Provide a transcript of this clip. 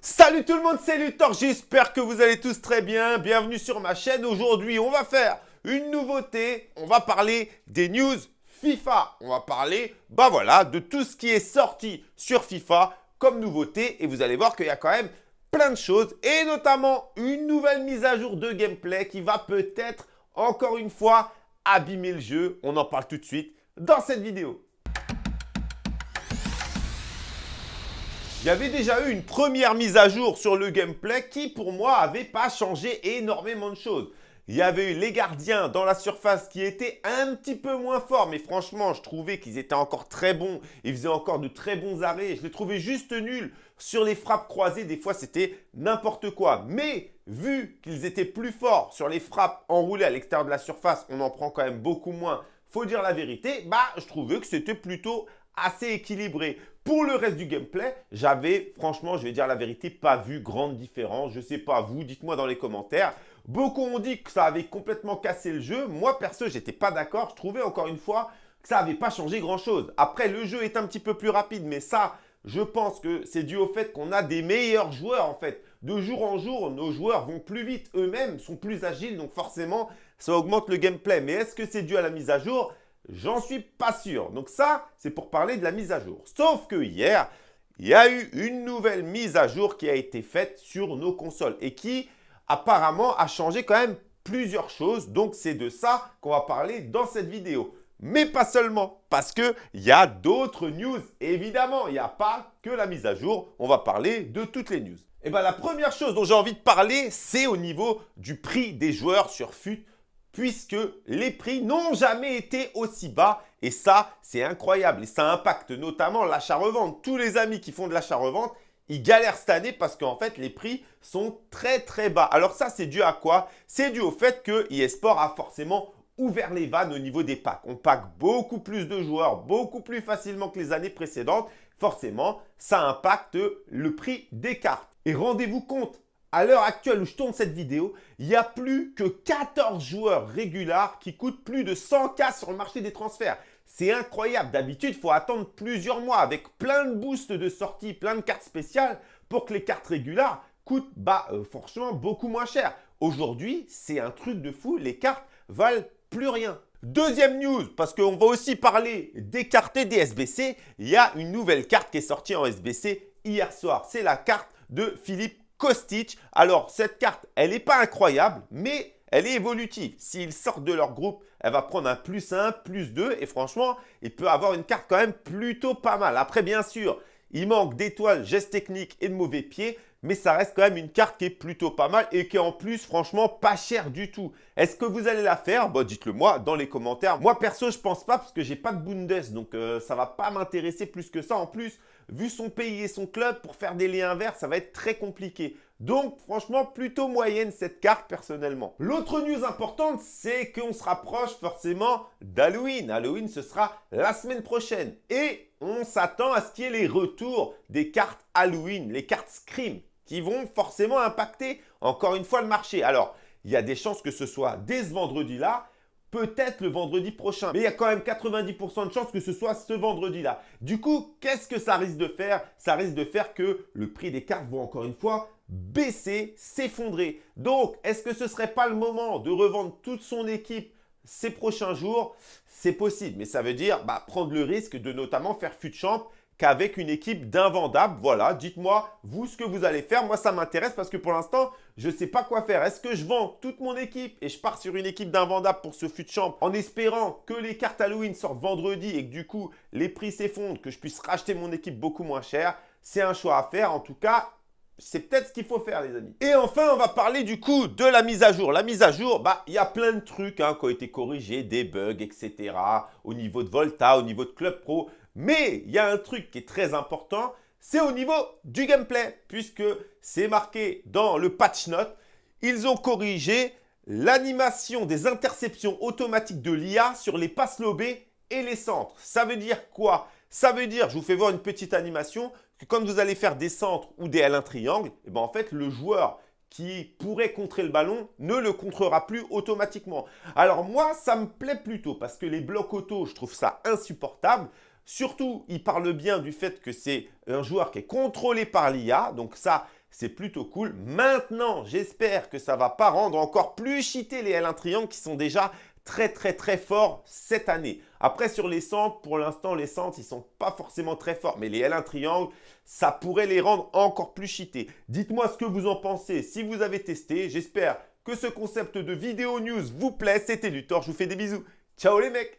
Salut tout le monde, c'est Luthor, j'espère que vous allez tous très bien. Bienvenue sur ma chaîne. Aujourd'hui, on va faire une nouveauté. On va parler des news FIFA. On va parler, bah voilà, de tout ce qui est sorti sur FIFA comme nouveauté. Et vous allez voir qu'il y a quand même plein de choses et notamment une nouvelle mise à jour de gameplay qui va peut-être encore une fois abîmer le jeu. On en parle tout de suite dans cette vidéo. Il y avait déjà eu une première mise à jour sur le gameplay qui, pour moi, n'avait pas changé énormément de choses. Il y avait eu les gardiens dans la surface qui étaient un petit peu moins forts. Mais franchement, je trouvais qu'ils étaient encore très bons. Ils faisaient encore de très bons arrêts. Je les trouvais juste nuls. Sur les frappes croisées, des fois, c'était n'importe quoi. Mais vu qu'ils étaient plus forts sur les frappes enroulées à l'extérieur de la surface, on en prend quand même beaucoup moins. Faut dire la vérité, bah, je trouvais que c'était plutôt assez équilibré. Pour le reste du gameplay, j'avais, franchement, je vais dire la vérité, pas vu grande différence. Je sais pas vous, dites-moi dans les commentaires. Beaucoup ont dit que ça avait complètement cassé le jeu. Moi, perso, j'étais pas d'accord. Je trouvais encore une fois que ça n'avait pas changé grand-chose. Après, le jeu est un petit peu plus rapide, mais ça, je pense que c'est dû au fait qu'on a des meilleurs joueurs en fait. De jour en jour, nos joueurs vont plus vite eux-mêmes, sont plus agiles, donc forcément, ça augmente le gameplay. Mais est-ce que c'est dû à la mise à jour? J'en suis pas sûr. Donc ça, c'est pour parler de la mise à jour. Sauf que hier, il y a eu une nouvelle mise à jour qui a été faite sur nos consoles et qui apparemment a changé quand même plusieurs choses. Donc c'est de ça qu'on va parler dans cette vidéo. Mais pas seulement, parce qu'il y a d'autres news. Évidemment, il n'y a pas que la mise à jour. On va parler de toutes les news. Et eh bien la première chose dont j'ai envie de parler, c'est au niveau du prix des joueurs sur FUT puisque les prix n'ont jamais été aussi bas. Et ça, c'est incroyable. Et ça impacte notamment l'achat-revente. Tous les amis qui font de l'achat-revente, ils galèrent cette année parce qu'en fait, les prix sont très très bas. Alors ça, c'est dû à quoi? C'est dû au fait que eSport a forcément ouvert les vannes au niveau des packs. On pack beaucoup plus de joueurs, beaucoup plus facilement que les années précédentes. Forcément, ça impacte le prix des cartes. Et rendez-vous compte, à l'heure actuelle où je tourne cette vidéo, il n'y a plus que 14 joueurs réguliers qui coûtent plus de 100K sur le marché des transferts. C'est incroyable. D'habitude, il faut attendre plusieurs mois avec plein de boosts de sortie, plein de cartes spéciales pour que les cartes régulières coûtent bah, euh, franchement beaucoup moins cher. Aujourd'hui, c'est un truc de fou. Les cartes valent plus rien. Deuxième news, parce qu'on va aussi parler des cartes et des SBC. Il y a une nouvelle carte qui est sortie en SBC hier soir. C'est la carte de Philippe Kostic. Alors, cette carte, elle n'est pas incroyable, mais elle est évolutive. S'ils sortent de leur groupe, elle va prendre un plus 1, plus 2. Et franchement, il peut avoir une carte quand même plutôt pas mal. Après, bien sûr, il manque d'étoiles, gestes techniques et de mauvais pieds. Mais ça reste quand même une carte qui est plutôt pas mal et qui est en plus, franchement, pas chère du tout. Est-ce que vous allez la faire? Bah, Dites-le moi dans les commentaires. Moi, perso, je pense pas parce que j'ai pas de Bundes. Donc, ça euh, ça va pas m'intéresser plus que ça. En plus, vu son pays et son club, pour faire des liens verts, ça va être très compliqué. Donc, franchement, plutôt moyenne cette carte personnellement. L'autre news importante, c'est qu'on se rapproche forcément d'Halloween. Halloween, ce sera la semaine prochaine. Et on s'attend à ce qu'il y ait les retours des cartes Halloween, les cartes Scream, qui vont forcément impacter encore une fois le marché. Alors, il y a des chances que ce soit dès ce vendredi-là, peut-être le vendredi prochain. Mais il y a quand même 90% de chances que ce soit ce vendredi-là. Du coup, qu'est-ce que ça risque de faire? Ça risque de faire que le prix des cartes va encore une fois baisser, s'effondrer. Donc, est-ce que ce ne serait pas le moment de revendre toute son équipe ces prochains jours? C'est possible, mais ça veut dire bah, prendre le risque de notamment faire fut champ qu'avec une équipe d'invendables. Voilà, dites-moi, vous, ce que vous allez faire. Moi, ça m'intéresse parce que pour l'instant, je ne sais pas quoi faire. Est-ce que je vends toute mon équipe et je pars sur une équipe d'invendables pour ce fut champ en espérant que les cartes Halloween sortent vendredi et que du coup, les prix s'effondrent, que je puisse racheter mon équipe beaucoup moins cher? C'est un choix à faire. En tout cas, c'est peut-être ce qu'il faut faire, les amis. Et enfin, on va parler du coup de la mise à jour. La mise à jour, bah, il y a plein de trucs hein, qui ont été corrigés, des bugs, etc. Au niveau de Volta, au niveau de Club Pro. Mais il y a un truc qui est très important, c'est au niveau du gameplay, puisque c'est marqué dans le patch note. Ils ont corrigé l'animation des interceptions automatiques de l'IA sur les passes lobées et les centres. Ça veut dire quoi? Ça veut dire, je vous fais voir une petite animation, que quand vous allez faire des centres ou des L1 triangles, et eh ben en fait, le joueur qui pourrait contrer le ballon ne le contrera plus automatiquement. Alors moi, ça me plaît plutôt parce que les blocs auto, je trouve ça insupportable. Surtout, il parle bien du fait que c'est un joueur qui est contrôlé par l'IA. Donc ça, c'est plutôt cool. Maintenant, j'espère que ça va pas rendre encore plus cheaté les L1 triangles qui sont déjà très très très forts cette année. Après sur les centres, pour l'instant les centres ils sont pas forcément très forts, mais les L1 triangles, ça pourrait les rendre encore plus cheatés. Dites-moi ce que vous en pensez si vous avez testé. J'espère que ce concept de vidéo news vous plaît. C'était Luthor, je vous fais des bisous. Ciao les mecs